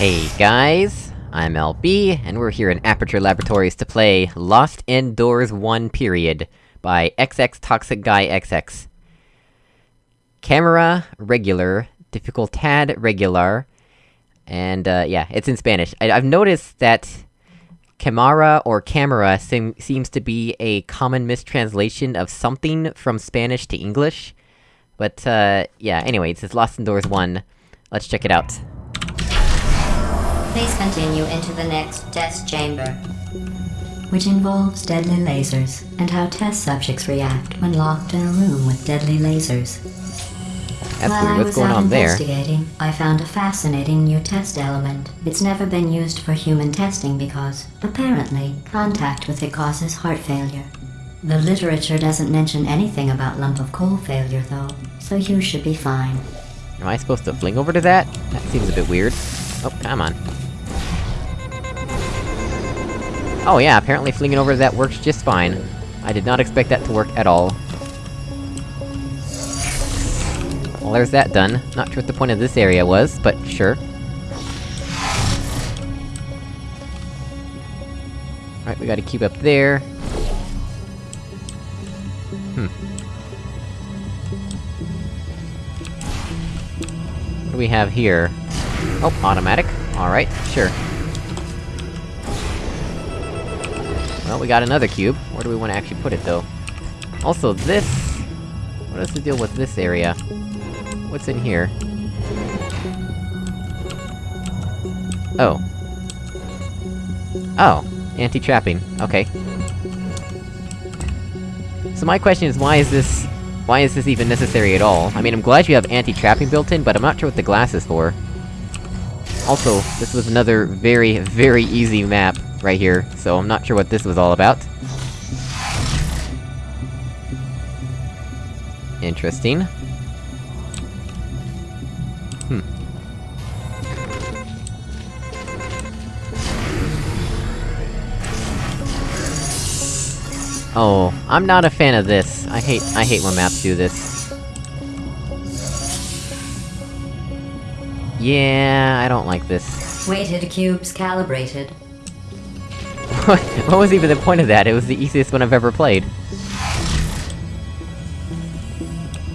Hey guys, I'm LB, and we're here in Aperture Laboratories to play Lost Indoors 1 Period, by XX Toxic Guy XX. Camera, regular, difficultad regular, and uh, yeah, it's in Spanish. I have noticed that Camara or camera seem seems to be a common mistranslation of something from Spanish to English. But, uh, yeah, anyway, it's Lost Indoors 1. Let's check it out. Please continue into the next test chamber, which involves deadly lasers and how test subjects react when locked in a room with deadly lasers. That's While weird, I what's was going out on there? investigating, I found a fascinating new test element. It's never been used for human testing because, apparently, contact with it causes heart failure. The literature doesn't mention anything about lump of coal failure, though, so you should be fine. Am I supposed to fling over to that? That seems a bit weird. Oh, come on. Oh yeah, apparently flinging over that works just fine. I did not expect that to work at all. Well, there's that done. Not sure what the point of this area was, but sure. Alright, we gotta keep up there. Hmm. What do we have here? Oh, automatic. Alright, sure. Well, we got another cube. Where do we want to actually put it, though? Also, this... What is the deal with this area? What's in here? Oh. Oh. Anti-trapping. Okay. So my question is, why is this... Why is this even necessary at all? I mean, I'm glad you have anti-trapping built in, but I'm not sure what the glass is for. Also, this was another very, very easy map right here, so I'm not sure what this was all about. Interesting. Hmm. Oh, I'm not a fan of this. I hate- I hate when maps do this. Yeah, I don't like this. Weighted cubes calibrated. what was even the point of that? It was the easiest one I've ever played.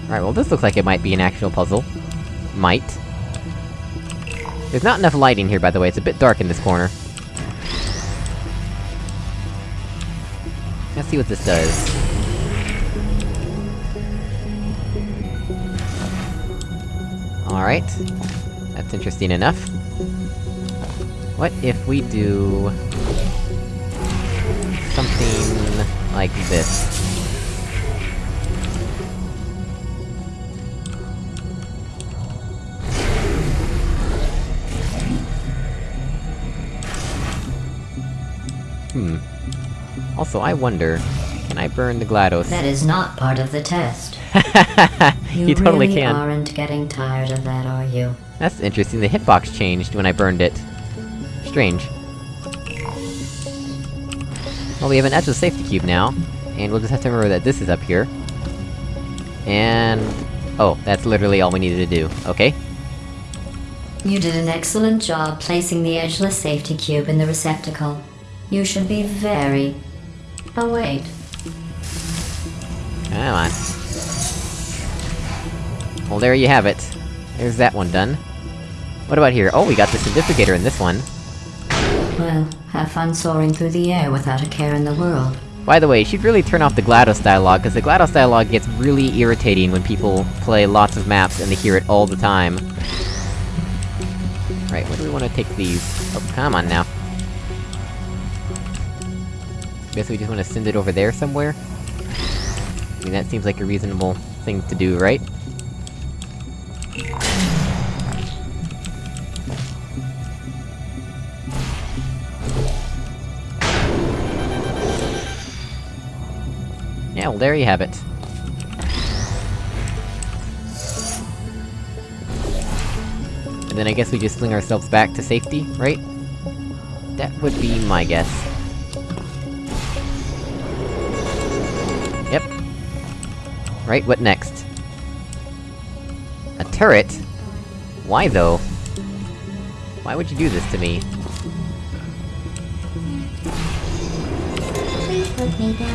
Alright, well this looks like it might be an actual puzzle. Might. There's not enough lighting here, by the way, it's a bit dark in this corner. Let's see what this does. Alright. That's interesting enough. What if we do... like this? Hmm. Also, I wonder, can I burn the GLaDOS? That is not part of the test. you, totally really can. aren't getting tired of that, are you? That's interesting, the hitbox changed when I burned it. Strange. Well, we have an edge safety cube now, and we'll just have to remember that this is up here. And... Oh, that's literally all we needed to do, okay? You did an excellent job placing the edgeless safety cube in the receptacle. You should be very... Oh wait. Come on. Well, there you have it. There's that one done. What about here? Oh, we got the certificator in this one. Well, have fun soaring through the air without a care in the world. By the way, you should really turn off the GLaDOS dialogue, because the GLaDOS dialogue gets really irritating when people play lots of maps and they hear it all the time. Right, where do we want to take these? Oh, come on now. Guess we just want to send it over there somewhere? I mean, that seems like a reasonable thing to do, right? Yeah, well there you have it. And then I guess we just fling ourselves back to safety, right? That would be my guess. Yep. Right, what next? A turret? Why though? Why would you do this to me?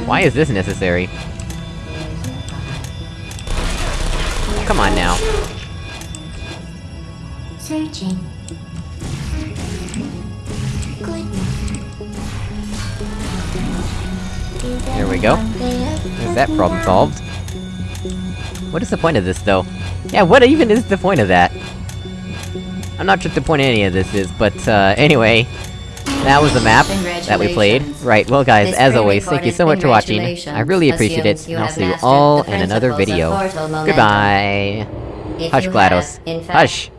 Why is this necessary? Come on now. Searching. There we go. There's that problem solved. What is the point of this, though? Yeah, what even is the point of that? I'm not sure what the point of any of this is, but, uh, anyway... That was the map that we played. Right, well guys, as always, thank you so much for watching. I really appreciate it, and I'll see you all in another video. Goodbye! Hush, GLaDOS. have, in fact, Hush!